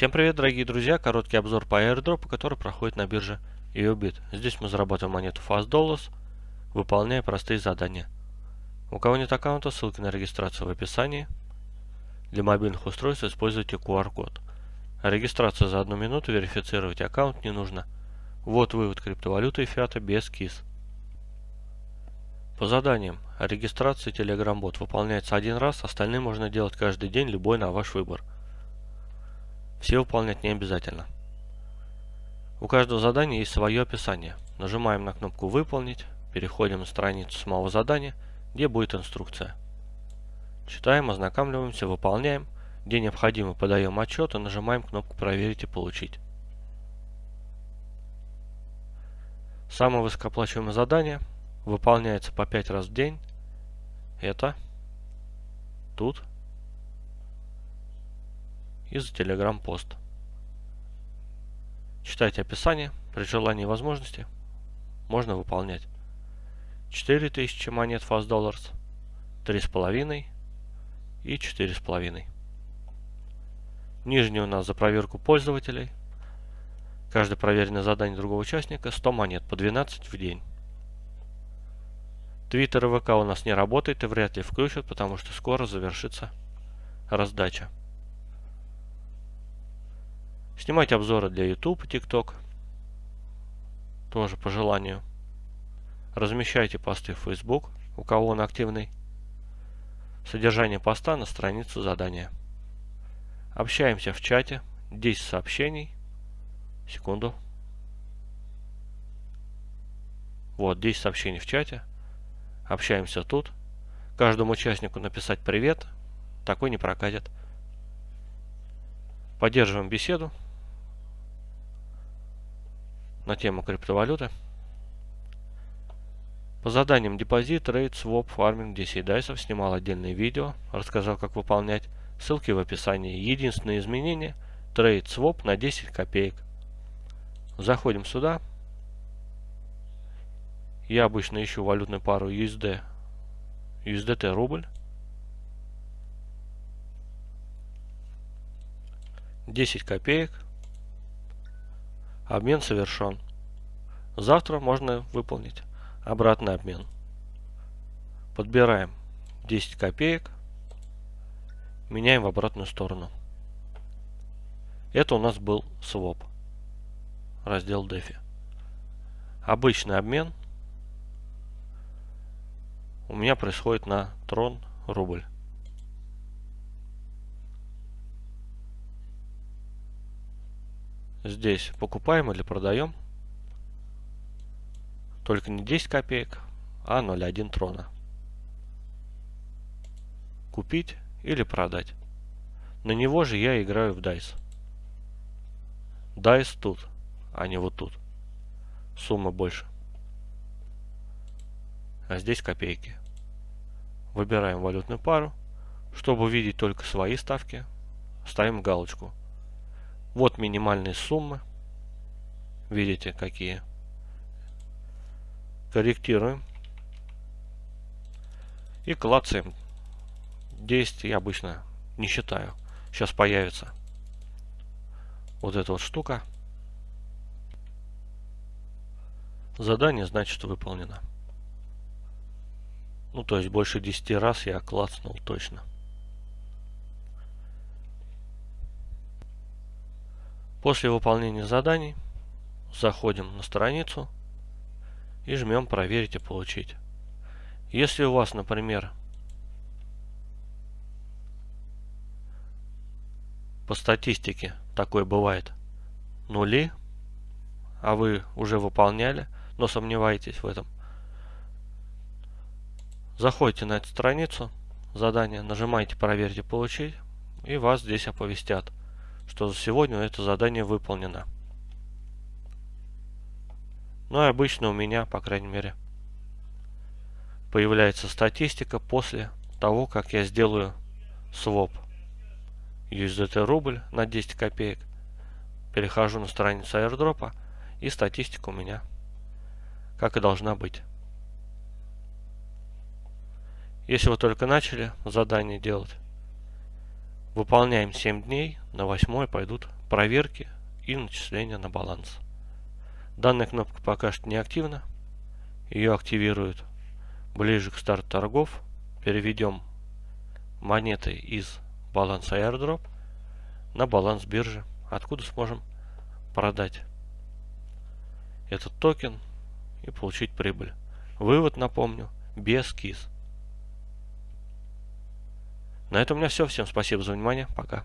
Всем привет, дорогие друзья! Короткий обзор по airdrop, который проходит на бирже EOBIT. Здесь мы зарабатываем монету Fast Dollars, выполняя простые задания. У кого нет аккаунта, ссылки на регистрацию в описании. Для мобильных устройств используйте QR-код. Регистрацию за одну минуту верифицировать аккаунт не нужно. Вот вывод криптовалюты и фиата без КИС. По заданиям. Регистрация Telegram-бот выполняется один раз, остальные можно делать каждый день, любой на ваш выбор. Все выполнять не обязательно. У каждого задания есть свое описание. Нажимаем на кнопку «Выполнить», переходим на страницу самого задания, где будет инструкция. Читаем, ознакомливаемся, выполняем. Где необходимо, подаем отчет и нажимаем кнопку «Проверить и получить». Самое высокооплачиваемое задание выполняется по 5 раз в день. Это тут из Telegram пост. Читайте описание, при желании и возможности можно выполнять 4000 монет Fast Dollars, 3,5 и 4,5. Нижний у нас за проверку пользователей. Каждое проверенное задание другого участника 100 монет по 12 в день. Твиттер и ВК у нас не работает и вряд ли включат, потому что скоро завершится раздача. Снимать обзоры для YouTube и TikTok. Тоже по желанию. Размещайте посты в Facebook, у кого он активный. Содержание поста на странице задания. Общаемся в чате. 10 сообщений. Секунду. Вот, 10 сообщений в чате. Общаемся тут. Каждому участнику написать привет. Такой не прокатит. Поддерживаем беседу на тему криптовалюты. По заданиям депозит, trade, swap, фарминг, DC дайсов снимал отдельное видео, рассказал как выполнять. Ссылки в описании. Единственное изменение – trade swap на 10 копеек. Заходим сюда. Я обычно ищу валютную пару USD, USDT рубль. 10 копеек. Обмен совершен. Завтра можно выполнить обратный обмен. Подбираем 10 копеек. Меняем в обратную сторону. Это у нас был своп. Раздел DeFi. Обычный обмен у меня происходит на трон рубль. Здесь покупаем или продаем. Только не 10 копеек, а 0,1 трона. Купить или продать. На него же я играю в DICE. DICE тут, а не вот тут. Сумма больше. А здесь копейки. Выбираем валютную пару. Чтобы увидеть только свои ставки, ставим галочку вот минимальные суммы. Видите, какие. Корректируем. И клацаем. 10 я обычно не считаю. Сейчас появится вот эта вот штука. Задание, значит, выполнено. Ну, то есть больше 10 раз я клацнул точно. После выполнения заданий заходим на страницу и жмем «Проверить и получить». Если у вас, например, по статистике такое бывает нули, а вы уже выполняли, но сомневаетесь в этом, заходите на эту страницу задания, нажимаете «Проверить и получить» и вас здесь оповестят что за сегодня это задание выполнено. Ну и обычно у меня, по крайней мере, появляется статистика после того, как я сделаю своп USDT рубль на 10 копеек. Перехожу на страницу airdrop и статистика у меня как и должна быть. Если вы только начали задание делать, Выполняем 7 дней, на 8 пойдут проверки и начисления на баланс. Данная кнопка пока что не активна. Ее активируют ближе к старту торгов. Переведем монеты из баланса airdrop на баланс биржи, откуда сможем продать этот токен и получить прибыль. Вывод, напомню, без КИС. На этом у меня все. Всем спасибо за внимание. Пока.